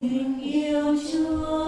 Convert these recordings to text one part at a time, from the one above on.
tình yêu chúa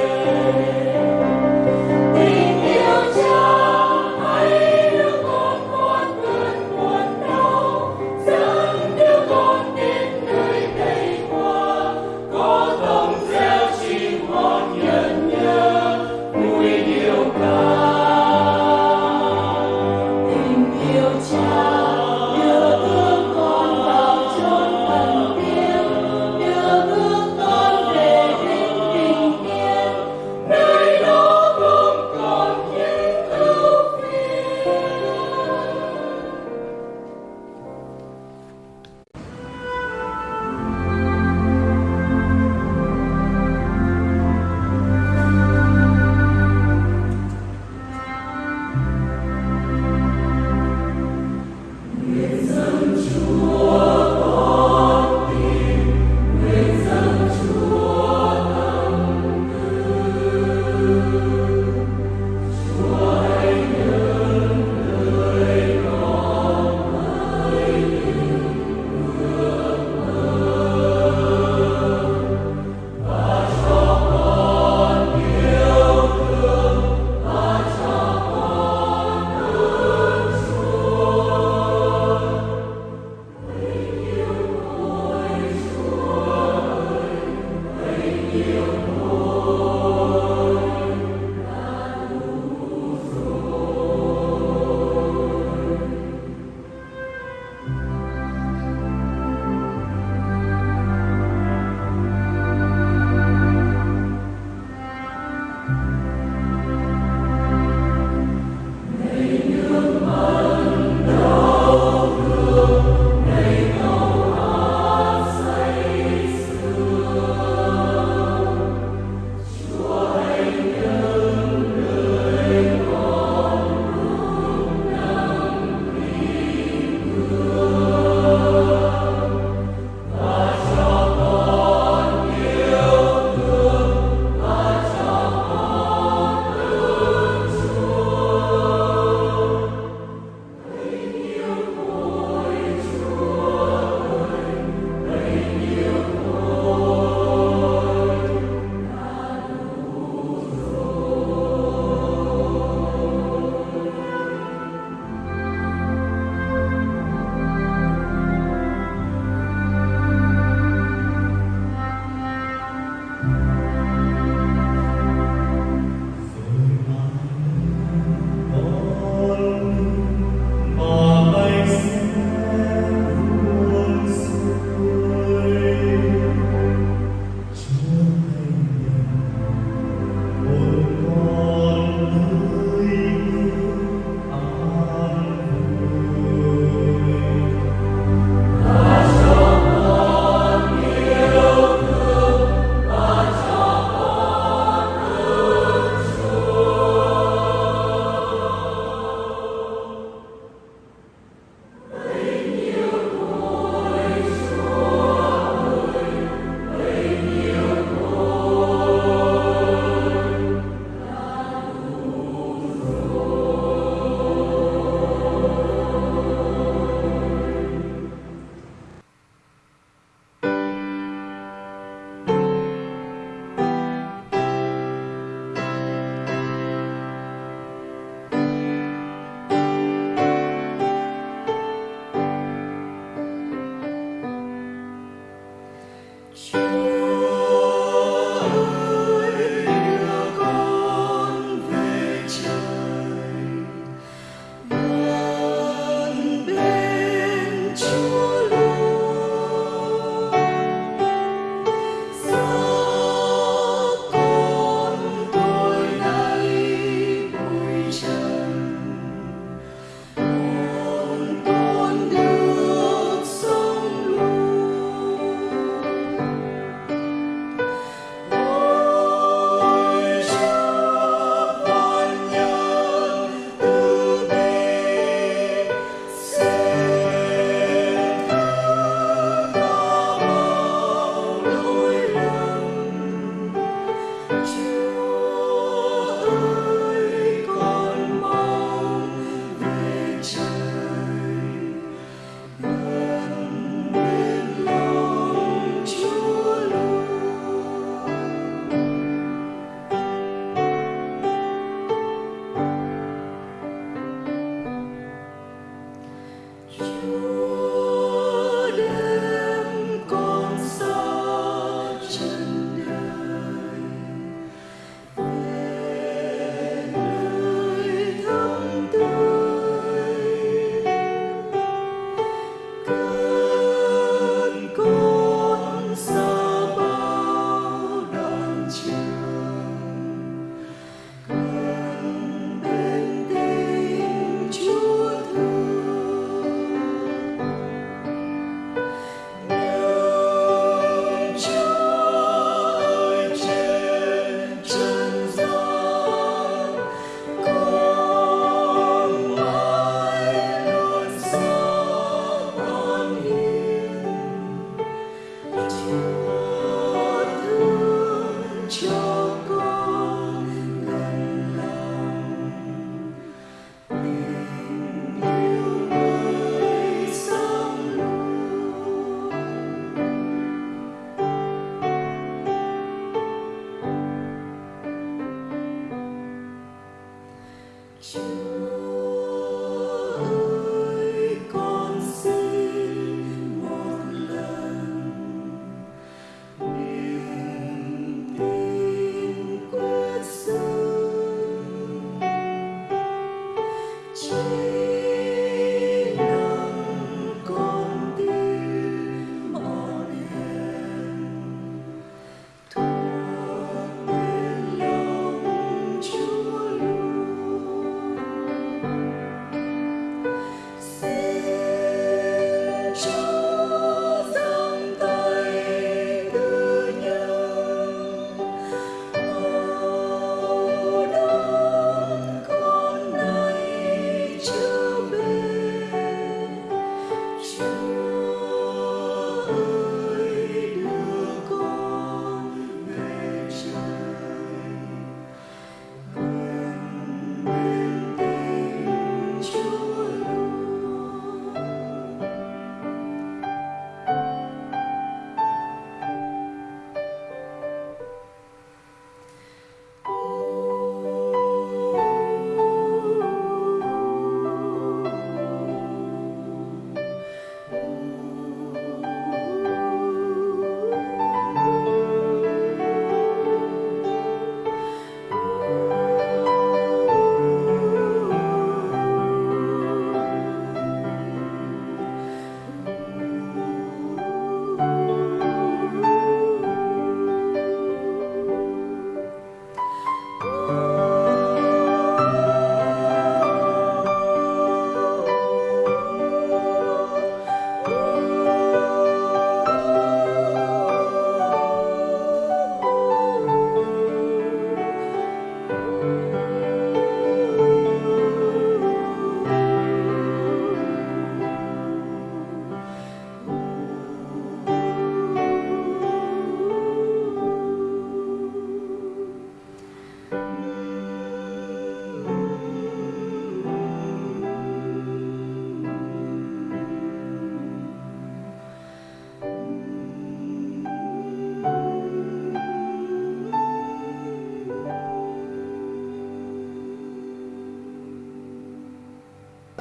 Chúa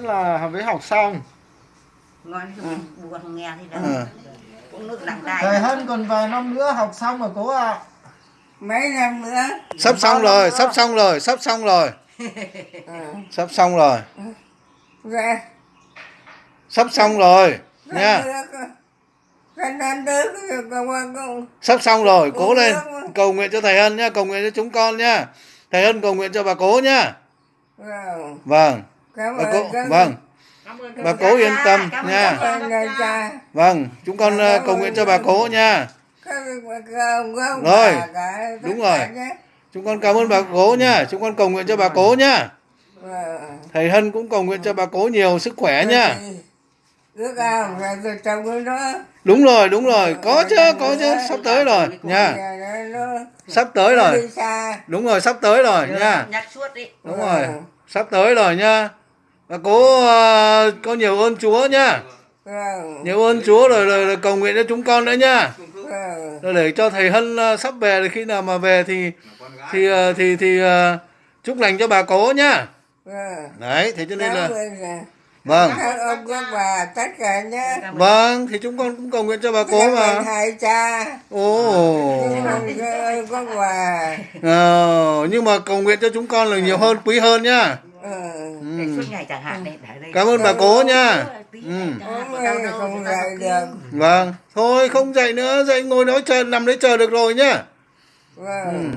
là với học xong. Ngon buồn nghe thì đâu Ừ. cũng nước lặng Thầy đài Hân còn vài năm nữa học xong rồi cố ạ. Mấy năm nữa? Sắp xong rồi, sắp xong rồi, sắp xong rồi. Sắp xong rồi. Ra Sắp xong rồi Nha. cái năm đứa công an công Sắp xong rồi, cố Ừ, lên. rồi. Cầu nguyện cho thầy Hân nhá, cầu nguyện cho chúng con nhá Thầy Hân cầu nguyện cho bà cố nhá Vâng cảm bà ơn cố, các- vâng. Bà cố yên tâm Cảm nha. Vâng, chúng con ờ, cầu nguyện cho bà cố nha. Rồi, đúng rồi. Chúng con cảm ơn bà cố nha. Chúng con cầu nguyện cho bà cố nha. Vâng. Thầy Hân cũng cầu nguyện cho bà cố nhiều sức khỏe nha. Đúng rồi, đúng rồi. Có chứ, có chứ. Sắp tới rồi nha. Sắp tới rồi. Đúng rồi, sắp tới rồi nha. nhắc suốt đi. Đúng rồi Sắp tới rồi nha cố uh, có nhiều ơn Chúa nhá. Nhiều ơn Chúa rồi, rồi, rồi cầu nguyện cho chúng con nữa nhá. Rồi để cho thầy Hân uh, sắp về thì khi nào mà về thì thì uh, thì thì uh, chúc lành cho bà cố nhá. Đấy, thế cho nên là Vâng. Ông các bà tất cả nhé. Vâng, thì chúng con cũng cầu nguyện cho bà cố mà. hai cha. Ồ. Các bà. Ờ, nhưng mà cầu nguyện cho chúng con là nhiều hơn, quý hơn nhá. Ờ, ừ. để suốt ngày chẳng hạn ừ. này cảm ơn bà cố nha. Ừ. vâng. Thôi không dậy nữa. Dậy ngồi nói chờ nằm đấy chờ được rồi nhá vâng. ừ.